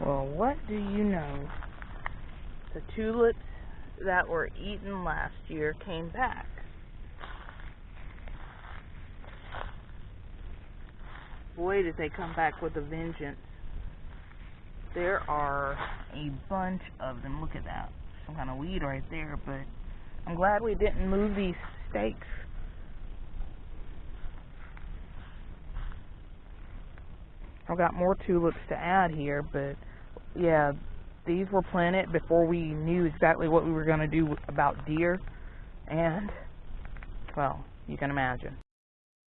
Well, what do you know? The tulips that were eaten last year came back. Boy, did they come back with a vengeance. There are a bunch of them. Look at that. Some kind of weed right there, but I'm glad we didn't move these stakes. I've got more tulips to add here, but yeah, these were planted before we knew exactly what we were going to do about deer, and, well, you can imagine.